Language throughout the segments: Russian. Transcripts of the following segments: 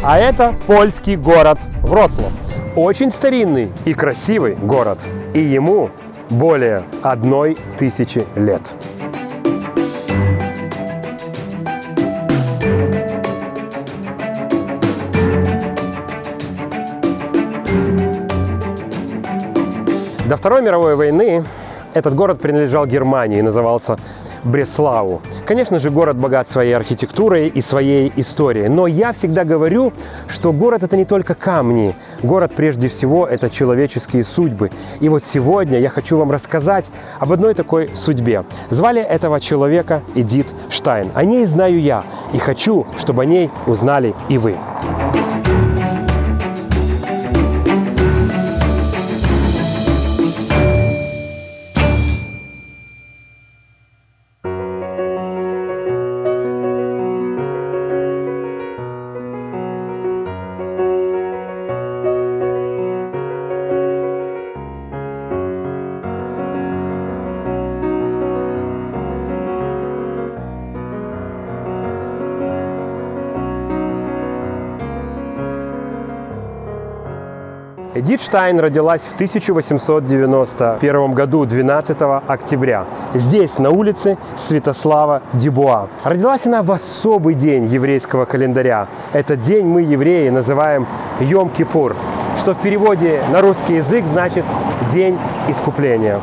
А это польский город Вроцлав. Очень старинный и красивый город. И ему более одной тысячи лет. До Второй мировой войны этот город принадлежал Германии и назывался Бреслау. Конечно же, город богат своей архитектурой и своей историей, но я всегда говорю, что город – это не только камни. Город, прежде всего, это человеческие судьбы. И вот сегодня я хочу вам рассказать об одной такой судьбе. Звали этого человека Эдит Штайн. О ней знаю я и хочу, чтобы о ней узнали и вы. Эдит Штайн родилась в 1891 году, 12 октября. Здесь, на улице Святослава Дебуа. Родилась она в особый день еврейского календаря. Этот день мы, евреи, называем Йом-Кипур, что в переводе на русский язык значит «День искупления».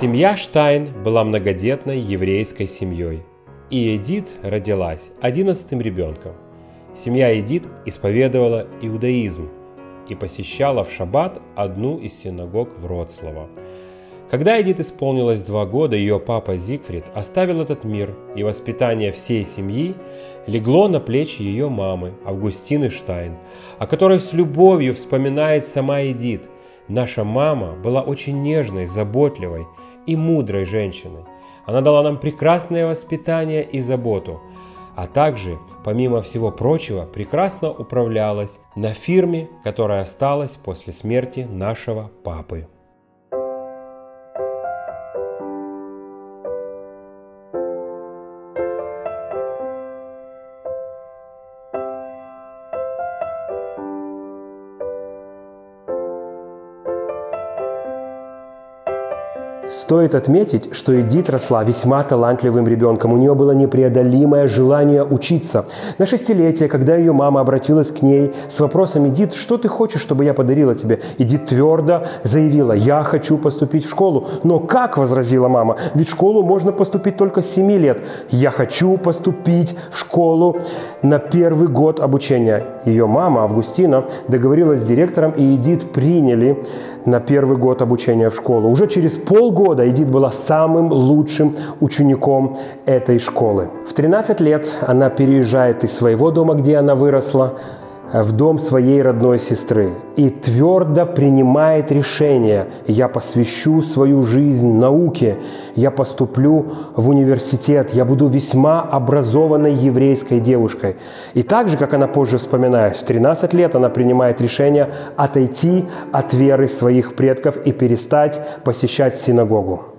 Семья Штайн была многодетной еврейской семьей. И Эдит родилась одиннадцатым ребенком. Семья Эдит исповедовала иудаизм – и посещала в шаббат одну из синагог Вроцлава. Когда Эдит исполнилось два года, ее папа Зигфрид оставил этот мир, и воспитание всей семьи легло на плечи ее мамы, Августины Штайн, о которой с любовью вспоминает сама Эдит. Наша мама была очень нежной, заботливой и мудрой женщиной. Она дала нам прекрасное воспитание и заботу – а также, помимо всего прочего, прекрасно управлялась на фирме, которая осталась после смерти нашего папы. Стоит отметить, что Эдит росла весьма талантливым ребенком. У нее было непреодолимое желание учиться. На шестилетие, когда ее мама обратилась к ней с вопросом «Эдит, что ты хочешь, чтобы я подарила тебе?» Эдит твердо заявила «Я хочу поступить в школу». «Но как?» – возразила мама. «Ведь в школу можно поступить только с 7 лет». «Я хочу поступить в школу на первый год обучения». Ее мама, Августина, договорилась с директором, и Эдит приняли на первый год обучения в школу. Уже через полгода года Эдит была самым лучшим учеником этой школы. В 13 лет она переезжает из своего дома, где она выросла, в дом своей родной сестры и твердо принимает решение «я посвящу свою жизнь науке, я поступлю в университет, я буду весьма образованной еврейской девушкой». И так же, как она позже вспоминает, в 13 лет она принимает решение отойти от веры своих предков и перестать посещать синагогу.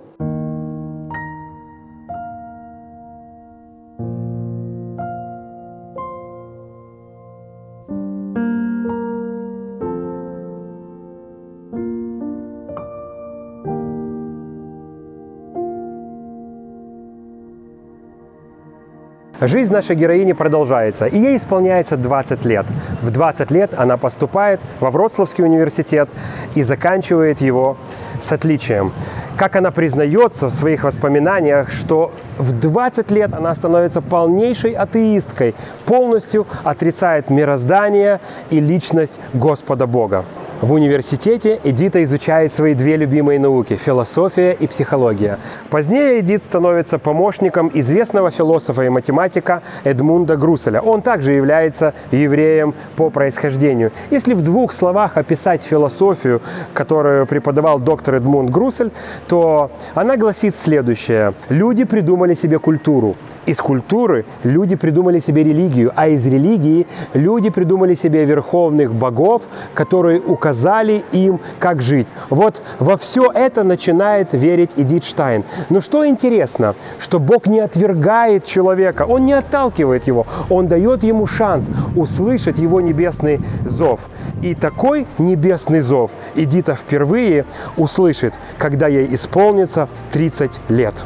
Жизнь нашей героини продолжается, и ей исполняется 20 лет. В 20 лет она поступает во Вроцлавский университет и заканчивает его с отличием. Как она признается в своих воспоминаниях, что в 20 лет она становится полнейшей атеисткой, полностью отрицает мироздание и личность Господа Бога. В университете Эдита изучает свои две любимые науки – философия и психология. Позднее Эдит становится помощником известного философа и математика Эдмунда Груселя. Он также является евреем по происхождению. Если в двух словах описать философию, которую преподавал доктор Эдмунд Грусель, то она гласит следующее. Люди придумали себе культуру. Из культуры люди придумали себе религию, а из религии люди придумали себе верховных богов, которые указали им, как жить. Вот во все это начинает верить Эдит Штайн. Но что интересно, что Бог не отвергает человека, Он не отталкивает его, Он дает ему шанс услышать его небесный зов. И такой небесный зов Эдита впервые услышит, когда ей исполнится 30 лет.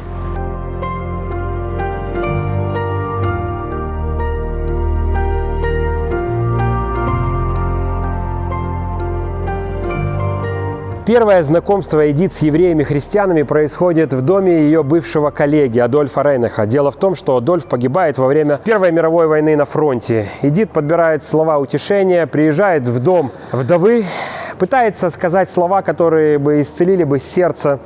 Первое знакомство Эдит с евреями-христианами происходит в доме ее бывшего коллеги Адольфа Рейнаха. Дело в том, что Адольф погибает во время Первой мировой войны на фронте. Эдит подбирает слова утешения, приезжает в дом вдовы, пытается сказать слова, которые бы исцелили бы сердце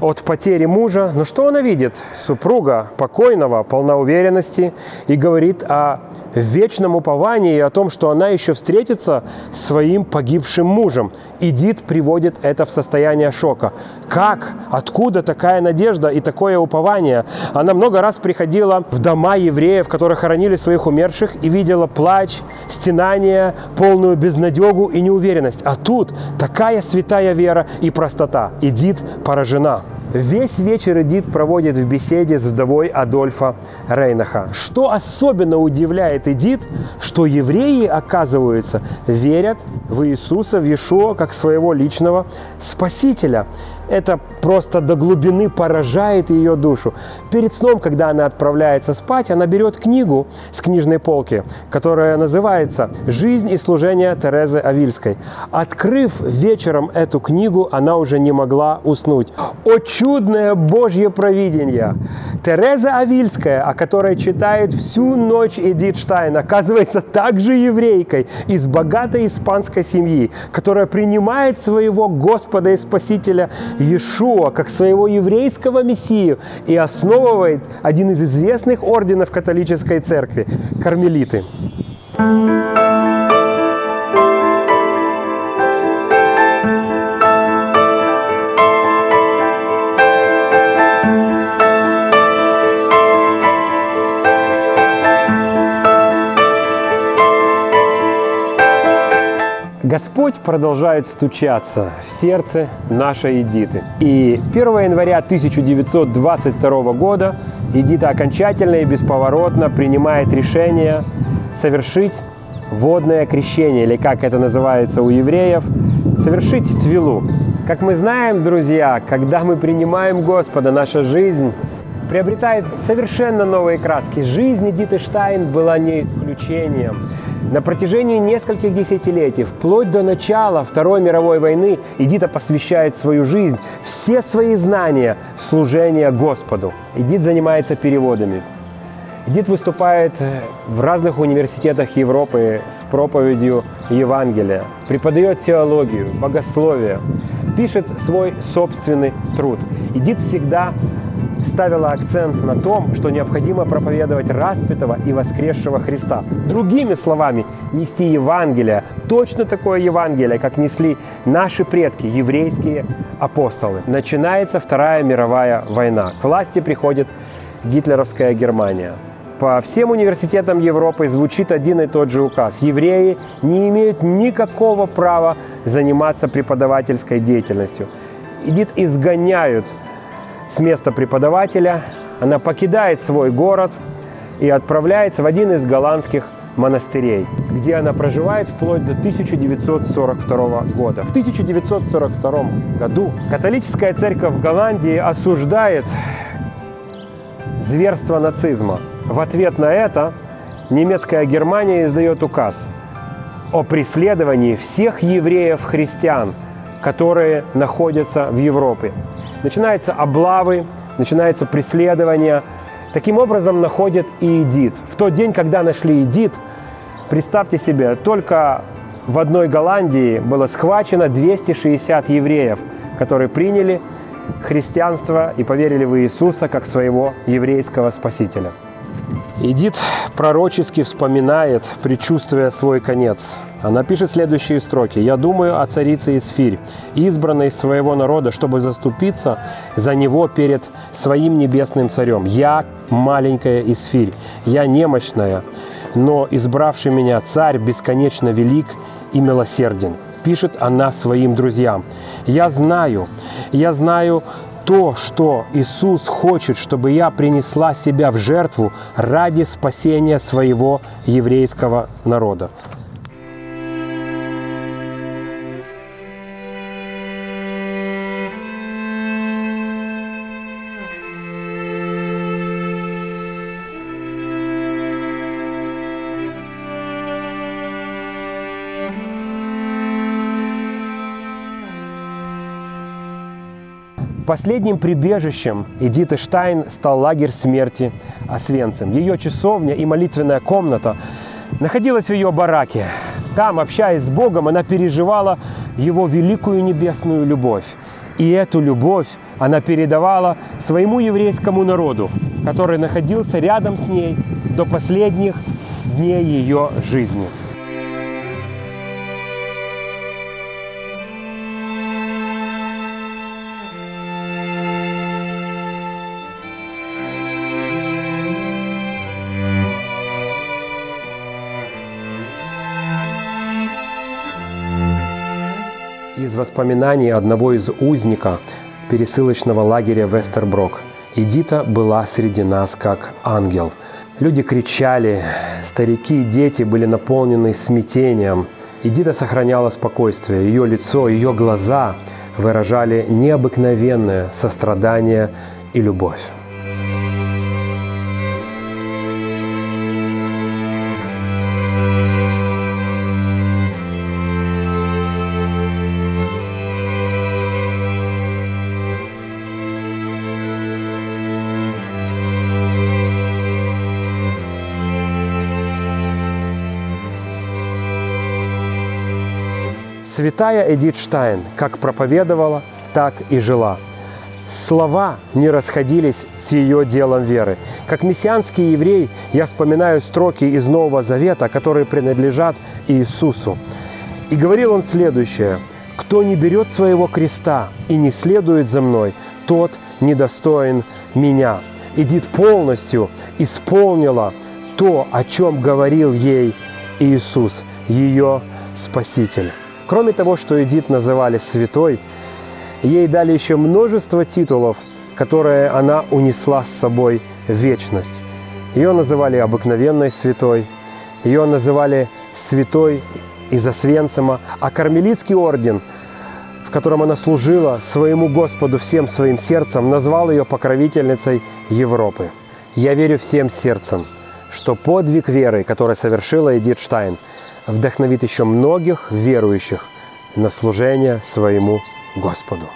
от потери мужа. Но что она видит? Супруга покойного, полна уверенности и говорит о вечном уповании и о том, что она еще встретится с своим погибшим мужем. Идит приводит это в состояние шока. Как? Откуда такая надежда и такое упование? Она много раз приходила в дома евреев, которые хоронили своих умерших, и видела плач, стенание, полную безнадегу и неуверенность. А тут такая святая вера и простота. Идит поражена. Весь вечер Эдит проводит в беседе с вдовой Адольфа Рейнаха. Что особенно удивляет Эдит, что евреи, оказывается, верят в Иисуса, в Иешуа, как своего личного Спасителя. Это просто до глубины поражает ее душу. Перед сном, когда она отправляется спать, она берет книгу с книжной полки, которая называется «Жизнь и служение Терезы Авильской». Открыв вечером эту книгу, она уже не могла уснуть. О чудное Божье провидение! Тереза Авильская, о которой читает всю ночь Эдит Штайн, оказывается также еврейкой из богатой испанской семьи, которая принимает своего Господа и Спасителя Иешуа как своего еврейского мессию и основывает один из известных орденов католической церкви – кармелиты. Господь продолжает стучаться в сердце нашей Эдиты. И 1 января 1922 года Эдита окончательно и бесповоротно принимает решение совершить водное крещение, или как это называется у евреев, совершить твилу. Как мы знаем, друзья, когда мы принимаем Господа, наша жизнь приобретает совершенно новые краски. Жизнь Эдиты Штайн была не исключением. На протяжении нескольких десятилетий, вплоть до начала Второй мировой войны, Эдита посвящает свою жизнь, все свои знания служения Господу. Эдит занимается переводами. Эдит выступает в разных университетах Европы с проповедью Евангелия, преподает теологию, богословие, пишет свой собственный труд. Эдит всегда ставила акцент на том, что необходимо проповедовать распятого и воскресшего Христа. Другими словами, нести Евангелие, точно такое Евангелие, как несли наши предки, еврейские апостолы. Начинается Вторая мировая война. К власти приходит гитлеровская Германия. По всем университетам Европы звучит один и тот же указ. Евреи не имеют никакого права заниматься преподавательской деятельностью. Идит изгоняют с места преподавателя, она покидает свой город и отправляется в один из голландских монастырей, где она проживает вплоть до 1942 года. В 1942 году католическая церковь Голландии осуждает зверство нацизма. В ответ на это немецкая Германия издает указ о преследовании всех евреев-христиан, которые находятся в Европе. Начинаются облавы, начинается преследование. Таким образом находят и Эдит. В тот день, когда нашли Эдит, представьте себе, только в одной Голландии было схвачено 260 евреев, которые приняли христианство и поверили в Иисуса как своего еврейского спасителя. Эдит пророчески вспоминает, предчувствуя свой конец. Она пишет следующие строки. «Я думаю о царице Исфирь, избранной своего народа, чтобы заступиться за него перед своим небесным царем. Я маленькая Исфирь, я немощная, но избравший меня царь бесконечно велик и милосерден». Пишет она своим друзьям. «Я знаю, я знаю то, что Иисус хочет, чтобы я принесла себя в жертву ради спасения своего еврейского народа. Последним прибежищем Эдиты Штайн стал лагерь смерти Освенцим. Ее часовня и молитвенная комната находилась в ее бараке. Там, общаясь с Богом, она переживала Его великую небесную любовь. И эту любовь она передавала своему еврейскому народу, который находился рядом с ней до последних дней ее жизни. Из воспоминаний одного из узника пересылочного лагеря Вестерброк. Эдита была среди нас как ангел. Люди кричали, старики и дети были наполнены смятением. Эдита сохраняла спокойствие. Ее лицо, ее глаза выражали необыкновенное сострадание и любовь. Святая Эдит Штайн как проповедовала, так и жила. Слова не расходились с ее делом веры. Как мессианский еврей я вспоминаю строки из Нового Завета, которые принадлежат Иисусу. И говорил он следующее. «Кто не берет своего креста и не следует за мной, тот недостоин меня». Эдит полностью исполнила то, о чем говорил ей Иисус, ее Спаситель. Кроме того, что Эдит называли святой, ей дали еще множество титулов, которые она унесла с собой в вечность. Ее называли обыкновенной святой, ее называли святой из Освенцима, а Кармелитский орден, в котором она служила своему Господу всем своим сердцем, назвал ее покровительницей Европы. Я верю всем сердцем, что подвиг веры, который совершила Эдит Штайн – вдохновит еще многих верующих на служение своему Господу.